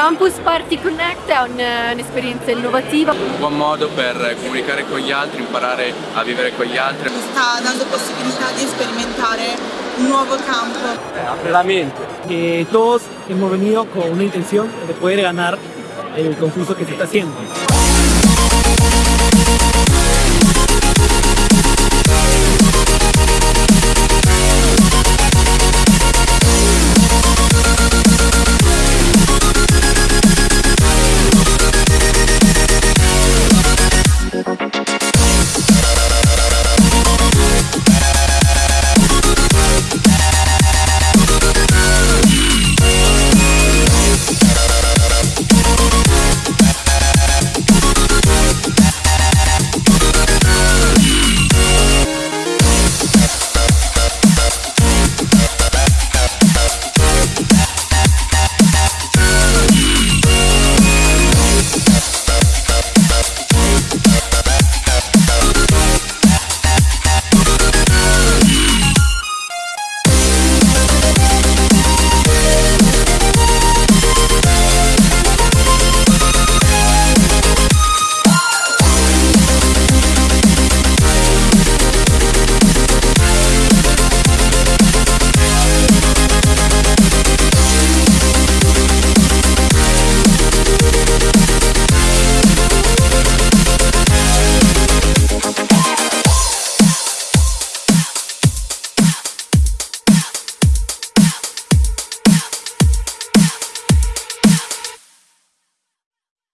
Campus Party Connect è eh, un'esperienza innovativa. Un buon modo per comunicare con gli altri, imparare a vivere con gli altri. Mi sta dando possibilità di sperimentare un nuovo campo. Eh, la mente. Que todos hemos venido con una intención de poder ganar el concurso que se está haciendo.